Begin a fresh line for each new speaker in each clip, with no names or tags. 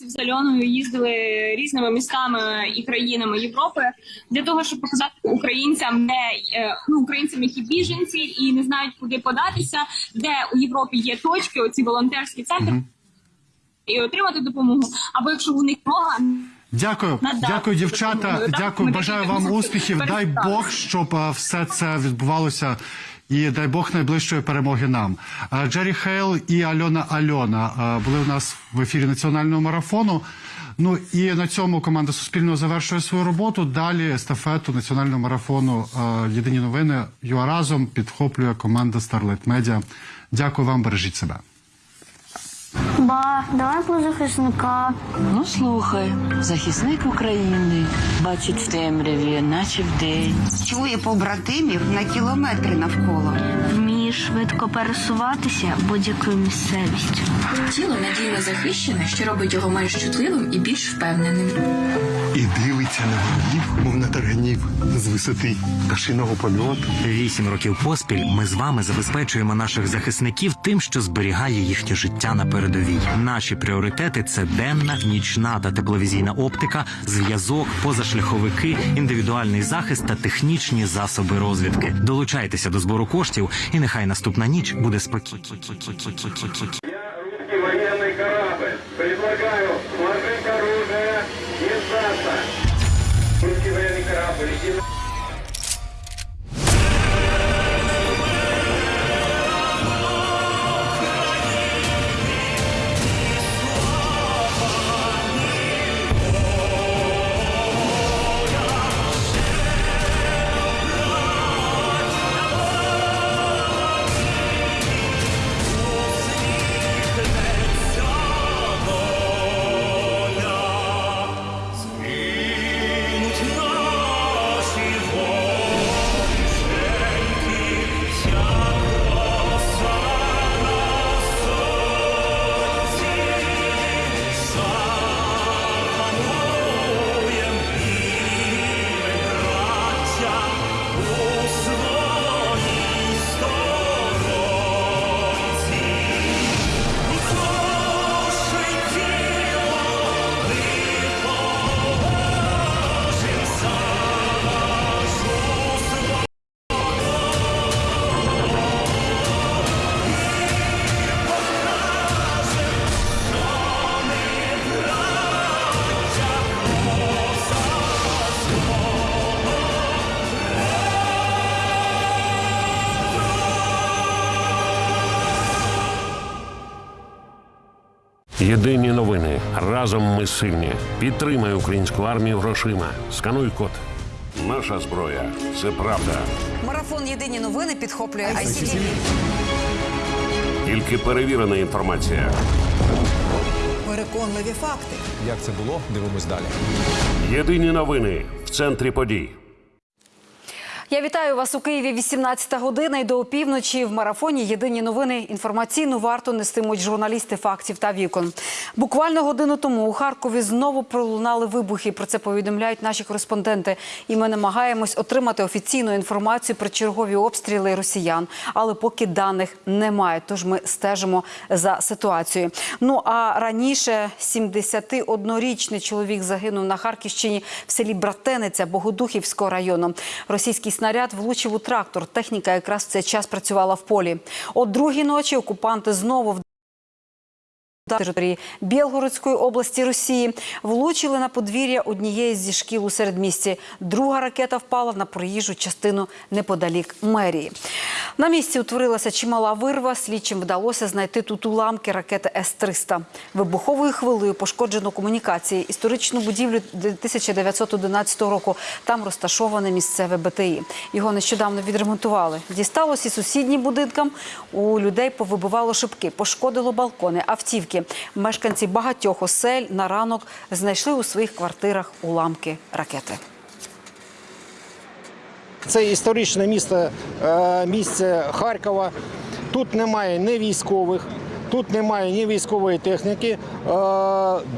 місяців з Альоною їздили різними містами і країнами Європи для того, щоб показати українцям, де е, ну українцям, які біженці і не знають, куди податися, де у Європі є точки, оці волонтерські центри, і отримати допомогу. Або якщо у них мога.
Дякую,
Надати
дякую, дівчата. Дякую, бажаю вам успіхів. Дай. Бог, щоб е, все це відбувалося. І дай Бог найближчої перемоги нам. Джері Хейл і Альона Альона були у нас в ефірі національного марафону. Ну і на цьому команда Суспільного завершує свою роботу. Далі естафету національного марафону Єдині новини UA разом підхоплює команда Starlight Media. Дякую вам, бережіть себе.
Ба, давай про захисника.
Ну слухай, захисник України бачить в темряві, наче вдень.
Чує побратимів на кілометри навколо.
Вміє швидко пересуватися будь-якою місцевістю.
Тіло надійно захищене, що робить його менш чутливим і більш впевненим.
І дивиться на ворогів, мов на тарганів з висоти пташиного польоту.
Вісім років поспіль ми з вами забезпечуємо наших захисників тим, що зберігає їхнє життя на передовій. Наші пріоритети це денна, нічна та тепловізійна оптика, зв'язок, позашляховики, індивідуальний захист та технічні засоби розвідки. Долучайтеся до збору коштів, і нехай наступна ніч буде спокійна.
и сдаться. Русский военный корабль.
Єдині новини. Разом ми сильні. Підтримай українську армію грошима. Скануй код. Наша зброя це правда.
Марафон Єдині новини підхоплює ICTV.
Тільки перевірена інформація.
Переконливі факти.
Як це було? Дивимось далі.
Єдині новини в центрі подій.
Я вітаю вас у Києві 18 година і до опівночі в марафоні. Єдині новини інформаційну варту нестимуть журналісти фактів та вікон. Буквально годину тому у Харкові знову пролунали вибухи. Про це повідомляють наші кореспонденти. І ми намагаємось отримати офіційну інформацію про чергові обстріли росіян. Але поки даних немає. Тож ми стежимо за ситуацією. Ну а раніше 71-річний чоловік загинув на Харківщині в селі Братениця Богодухівського району. Російський снаряд влучив у трактор. Техніка якраз в цей час працювала в полі. О другій ночі окупанти знову території Білгородської області Росії влучили на подвір'я однієї зі шкіл у середмісті. Друга ракета впала на проїжджу частину неподалік мерії. На місці утворилася чимала вирва. Слідчим вдалося знайти тут уламки ракети С-300. Вибуховою хвилею пошкоджено комунікації, історичну будівлю 1911 року. Там розташоване місцеве БТІ. Його нещодавно відремонтували. Дісталося і сусіднім будинкам. У людей повибивало шибки, пошкодило балкони, автівки. Мешканці багатьох осель на ранок знайшли у своїх квартирах уламки ракети.
Це історичне місто, е, місце Харкова. Тут немає ні військових, тут немає ні військової техніки. Е,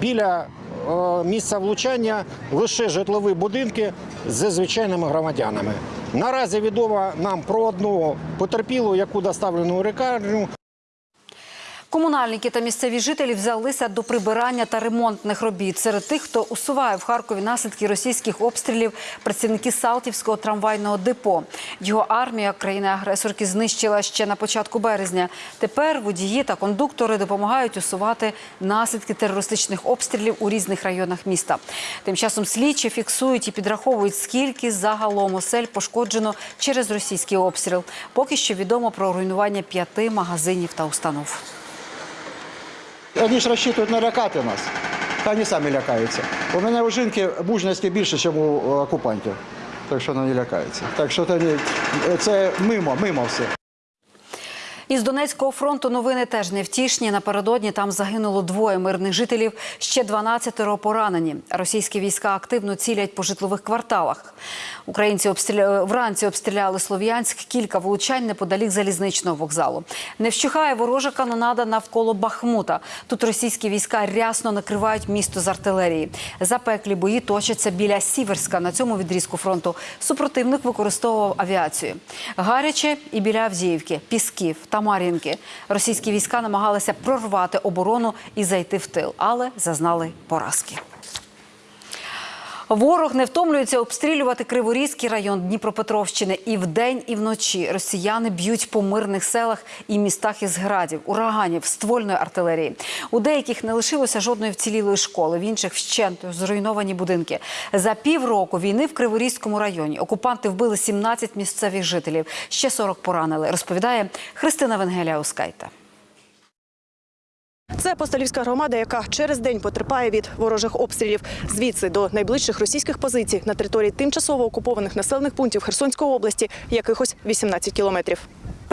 Біля е, місця влучання лише житлові будинки з звичайними громадянами. Наразі відомо нам про одну потерпілу, яку доставлено у лікарню.
Комунальники та місцеві жителі взялися до прибирання та ремонтних робіт. Серед тих, хто усуває в Харкові наслідки російських обстрілів, працівники Салтівського трамвайного депо. Його армія країни-агресорки знищила ще на початку березня. Тепер водії та кондуктори допомагають усувати наслідки терористичних обстрілів у різних районах міста. Тим часом слідчі фіксують і підраховують, скільки загалом осель пошкоджено через російський обстріл. Поки що відомо про руйнування п'яти магазинів та установ.
Вони ж розчитують налякати нас. Они самі лякаються. У мене у жінки мужності більше, ніж у окупантів. Так що вона не лякається. Так що це мимо, мимо все.
Із Донецького фронту новини теж невтішні. Напередодні там загинуло двоє мирних жителів, ще 12 поранені. Російські війська активно цілять по житлових кварталах. Українці обстріля... вранці обстріляли Слов'янськ, кілька влучань неподалік залізничного вокзалу. Не вщухає ворожа канонада навколо Бахмута. Тут російські війська рясно накривають місто з артилерії. Запеклі бої точаться біля Сіверська. На цьому відрізку фронту супротивник використовував авіацію. Гаряче і біля Авдіївки, Пісків та Мар'їнки. Російські війська намагалися прорвати оборону і зайти в тил, але зазнали поразки. Ворог не втомлюється обстрілювати Криворізький район Дніпропетровщини і вдень, і вночі. Росіяни б'ють по мирних селах і містах із градів, ураганів, ствольної артилерії. У деяких не лишилося жодної вцілілої школи, в інших вщент зруйновані будинки. За півроку війни в Криворізькому районі окупанти вбили 17 місцевих жителів. Ще 40 поранили. Розповідає Христина Венгеляускайте.
Це Апостолівська громада, яка через день потерпає від ворожих обстрілів. Звідси до найближчих російських позицій на території тимчасово окупованих населених пунктів Херсонської області якихось 18 кілометрів.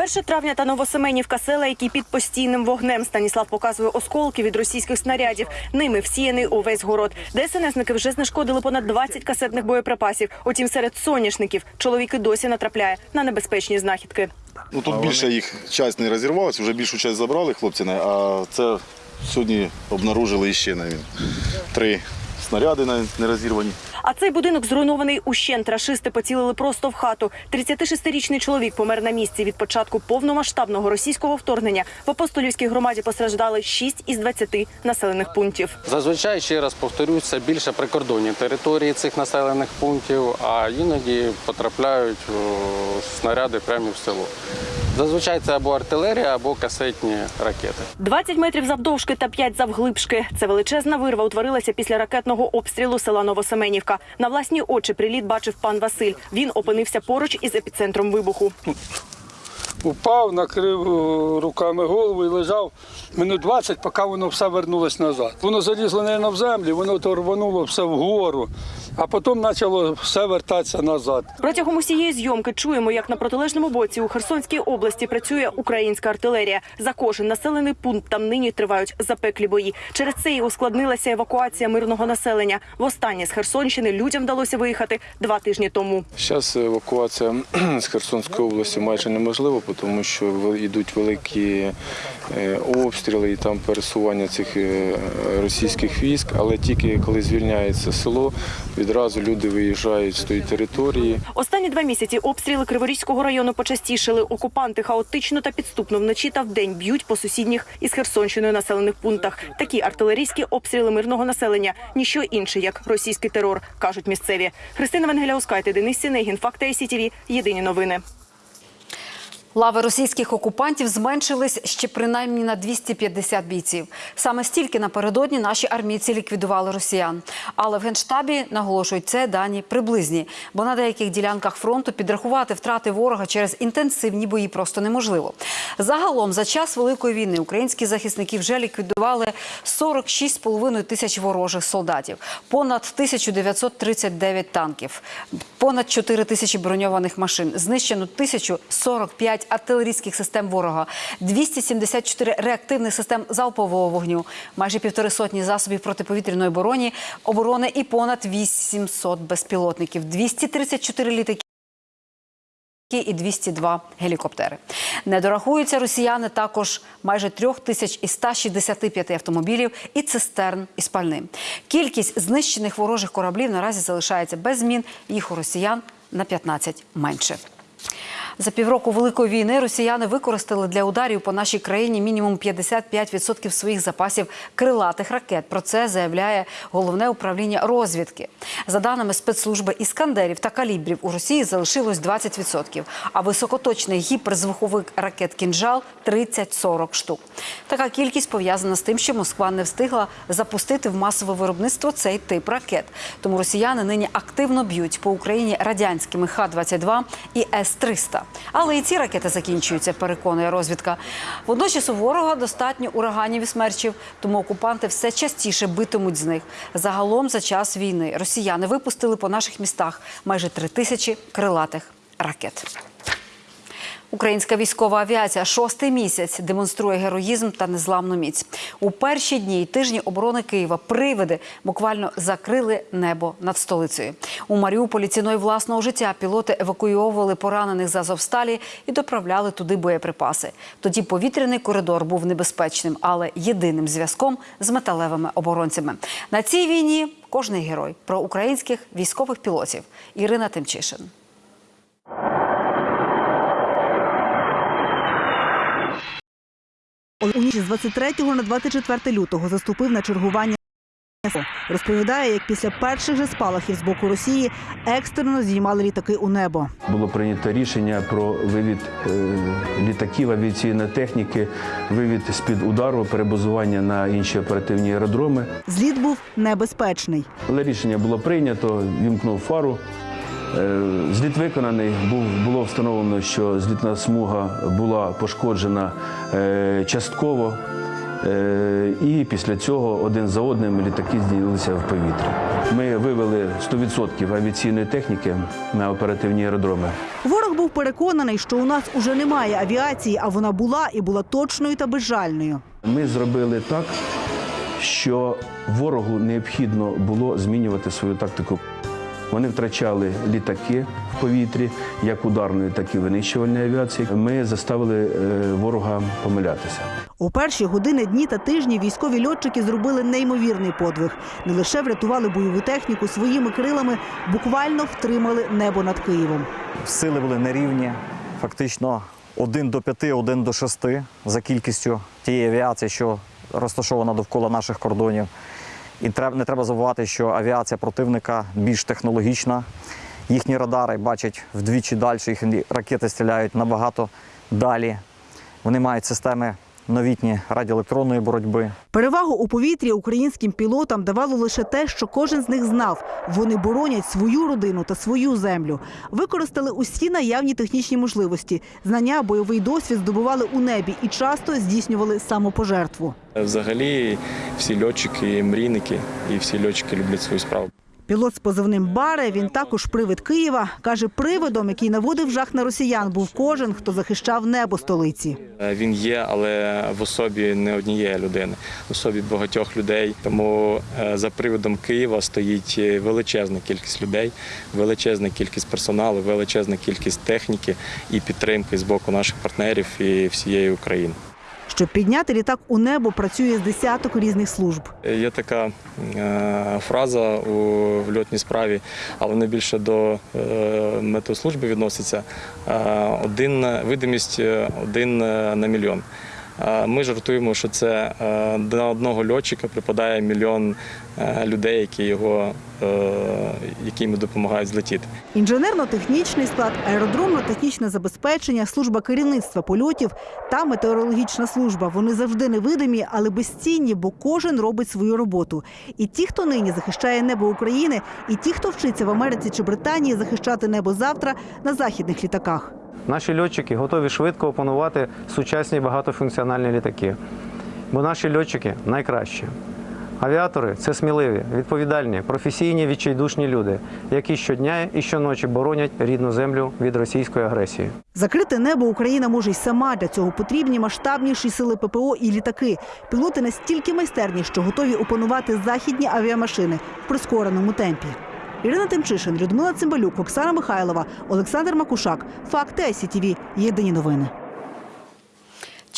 1 травня та Новосеменівка села, які під постійним вогнем Станіслав показує осколки від російських снарядів. Ними всіяний увесь город. ДСНСники вже знешкодили понад 20 касетних боєприпасів. Утім, серед соняшників чоловіки досі натрапляє на небезпечні знахідки.
Ну тут більше їх часть не розірвалася, вже більшу часть забрали хлопці, а це сьогодні обнаружили іще навіть три снаряди не розірвані.
А цей будинок зруйнований ущент. Рашисти поцілили просто в хату. 36-річний чоловік помер на місці від початку повномасштабного російського вторгнення. В апостолівській громаді постраждали 6 із 20 населених пунктів.
Зазвичай ще раз повторюсь, це більше прикордонні території цих населених пунктів, а іноді потрапляють снаряди прямо в село. Зазвичай це або артилерія, або касетні ракети.
20 метрів завдовжки та 5 завглибшки. Це величезна вирва утворилася після ракетного обстрілу села Новосеменівка. На власні очі приліт бачив пан Василь. Він опинився поруч із епіцентром вибуху.
Упав, накрив е, руками голову і лежав минут 20, поки воно все вернулось назад. Воно залізло, мабуть, в землю, воно то рвануло все вгору, а потім почало все вертатися назад.
Протягом усієї зйомки чуємо, як на протилежному боці у Херсонській області працює українська артилерія. За кожен населений пункт там нині тривають запеклі бої. Через це і ускладнилася евакуація мирного населення. Востаннє з Херсонщини людям вдалося виїхати два тижні тому.
Зараз евакуація з Херсонської області майже неможлива, тому що йдуть великі е, обстріли і там пересування цих е, російських військ. Але тільки коли звільняється село, відразу люди виїжджають з тої території.
Останні два місяці обстріли Криворізького району почастішили. Окупанти хаотично та підступно вночі та вдень б'ють по сусідніх із Херсонщиною населених пунктах. Такі артилерійські обстріли мирного населення ніщо інше, як російський терор, кажуть місцеві. Христина Венгеляускайте, Денис Сінегін, Факти ICTV. Єдині новини.
Лави російських окупантів зменшились ще принаймні на 250 бійців. Саме стільки напередодні наші армійці ліквідували росіян. Але в генштабі наголошують, це дані приблизні, бо на деяких ділянках фронту підрахувати втрати ворога через інтенсивні бої просто неможливо. Загалом за час великої війни українські захисники вже ліквідували 46,5 тисяч ворожих солдатів, понад 1939 танків, понад 4 тисячі броньованих машин, знищено 1045 артилерійських систем ворога, 274 реактивних систем залпового вогню, майже півтори сотні засобів протиповітряної оборони, оборони і понад 800 безпілотників, 234 літаки і 202 гелікоптери. Не дорахуються росіяни також майже трьох тисяч і 165 автомобілів і цистерн із пальним. Кількість знищених ворожих кораблів наразі залишається без змін. Їх у росіян на 15 менше. За півроку великої війни росіяни використали для ударів по нашій країні мінімум 55% своїх запасів крилатих ракет. Про це заявляє головне управління розвідки. За даними спецслужби іскандерів та калібрів у Росії залишилось 20%, а високоточний гіперзвуковий ракет кінжал 30-40 штук. Така кількість пов'язана з тим, що Москва не встигла запустити в масове виробництво цей тип ракет. Тому росіяни нині активно б'ють по Україні радянськими Х-22 і С-300. Але і ці ракети закінчуються, переконує розвідка. Водночас у ворога достатньо ураганів і смерчів, тому окупанти все частіше битимуть з них. Загалом за час війни росіяни випустили по наших містах майже три тисячі крилатих ракет. Українська військова авіація шостий місяць демонструє героїзм та незламну міць. У перші дні й тижні оборони Києва привиди буквально закрили небо над столицею. У Маріуполі ціною власного життя пілоти евакуйовували поранених з Азовсталі і доправляли туди боєприпаси. Тоді повітряний коридор був небезпечним, але єдиним зв'язком з металевими оборонцями. На цій війні кожний герой про українських військових пілотів. Ірина Тимчишин.
У ніч з 23 на 24 лютого заступив на чергування. Розповідає, як після перших же спалахів з боку Росії екстрено знімали літаки у небо.
Було прийнято рішення про вивід е, літаків авіаційної техніки, вивід з-під удару, перебазування на інші оперативні аеродроми.
Зліт був небезпечний.
Але рішення було прийнято, вімкнув фару. Е, Зліт виконаний, був, було встановлено, що злітна смуга була пошкоджена е, частково. Е, І після цього один за одним літаки здійнилися в повітря. Ми вивели 100% авіаційної техніки на оперативні аеродроми.
Ворог був переконаний, що у нас уже немає авіації, а вона була і була точною та безжальною.
Ми зробили так, що ворогу необхідно було змінювати свою тактику. Вони втрачали літаки в повітрі, як ударної, так і винищувальної авіації. Ми заставили е, ворога помилятися.
У перші години, дні та тижні військові льотчики зробили неймовірний подвиг. Не лише врятували бойову техніку своїми крилами, буквально втримали небо над Києвом.
Сили були нерівні, фактично один до п'яти, один до шести за кількістю тієї авіації, що розташована довкола наших кордонів. І не треба забувати, що авіація противника більш технологічна. Їхні радари бачать вдвічі далі, їхні ракети стріляють набагато далі. Вони мають системи новітні радіоелектронної боротьби.
Перевагу у повітрі українським пілотам давало лише те, що кожен з них знав. Вони боронять свою родину та свою землю. Використали усі наявні технічні можливості. Знання, бойовий досвід здобували у небі і часто здійснювали самопожертву.
Взагалі, всі льотчики, мрійники і всі льотчики люблять свою справу.
Пілот з позивним Баре, він також привид Києва. Каже, привидом, який наводив жах на росіян, був кожен, хто захищав небо столиці.
Е, Він є, але в особі не однієї людини, в особі багатьох людей. Тому е, за приводом Києва стоїть е, величезна кількість людей, величезна кількість персоналу, величезна кількість техніки і підтримки з боку наших партнерів і всієї України.
Щоб підняти літак у небо, працює з десяток різних служб.
Є така е, фраза у льотній справі, але не більше до е, метеослужби відноситься. Е, один видимість е, один е, на мільйон. Е, Ми жартуємо, що це е, на одного льотчика припадає мільйон е, людей, які його е, які йому допомагають злетіти.
Інженерно-технічний склад, аеродромно-технічне забезпечення, служба керівництва польотів та метеорологічна служба. Вони завжди невидимі, але безцінні, бо кожен робить свою роботу. І ті, хто нині захищає небо України, і ті, хто вчиться в Америці чи Британії захищати небо завтра на західних літаках.
Наші льотчики готові швидко опанувати сучасні багатофункціональні літаки. Бо наші льотчики найкращі. Авіатори це сміливі, відповідальні, професійні, відчайдушні люди, які щодня і щоночі боронять рідну землю від російської агресії.
Закрити небо Україна може й сама. Для цього потрібні масштабніші сили ППО і літаки. Пілоти настільки майстерні, що готові опанувати західні авіамашини в прискореному темпі. Ірина Тимчишин, Людмила Цимбалюк, Оксана Михайлова, Олександр Макушак. Факти ICTV. Єдині новини.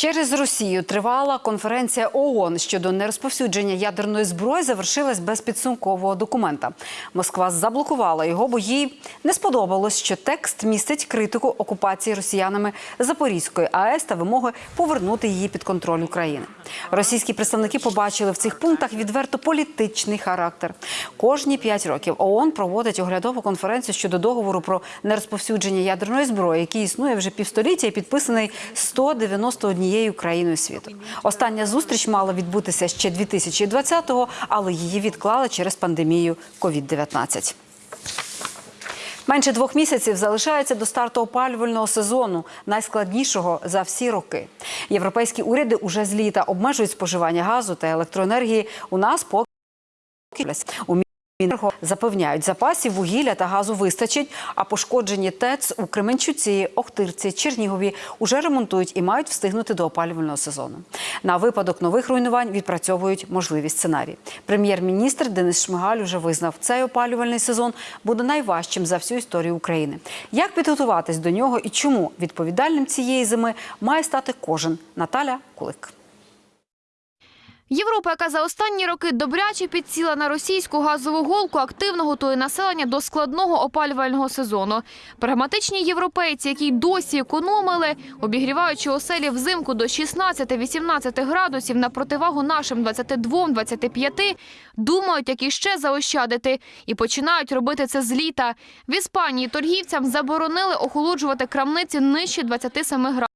Через Росію тривала конференція ООН щодо нерозповсюдження ядерної зброї завершилась без підсумкового документа. Москва заблокувала його, бо їй не сподобалось, що текст містить критику окупації росіянами Запорізької АЕС та вимоги повернути її під контроль України. Російські представники побачили в цих пунктах відверто політичний характер. Кожні п'ять років ООН проводить оглядову конференцію щодо договору про нерозповсюдження ядерної зброї, який існує вже півстоліття і підписаний 191 країною світу. Остання зустріч мала відбутися ще 2020-го, але її відклали через пандемію COVID-19. Менше двох місяців залишається до старту опалювального сезону, найскладнішого за всі роки. Європейські уряди уже з літа обмежують споживання газу та електроенергії. У нас поки у запевняють, запасів вугілля та газу вистачить, а пошкоджені ТЕЦ у Кременчуці, Охтирці, Чернігові уже ремонтують і мають встигнути до опалювального сезону. На випадок нових руйнувань відпрацьовують можливі сценарії. Прем'єр-міністр Денис Шмигаль уже визнав, цей опалювальний сезон буде найважчим за всю історію України. Як підготуватись до нього і чому відповідальним цієї зими має стати кожен? Наталя Кулик.
Європа, яка за останні роки добряче підсіла на російську газову голку, активно готує населення до складного опалювального сезону. Прагматичні європейці, які досі економили, обігріваючи оселі взимку до 16-18 градусів на противагу нашим 22-25, думають, як іще заощадити, і починають робити це з літа. В Іспанії торгівцям заборонили охолоджувати крамниці нижче 27 градусів.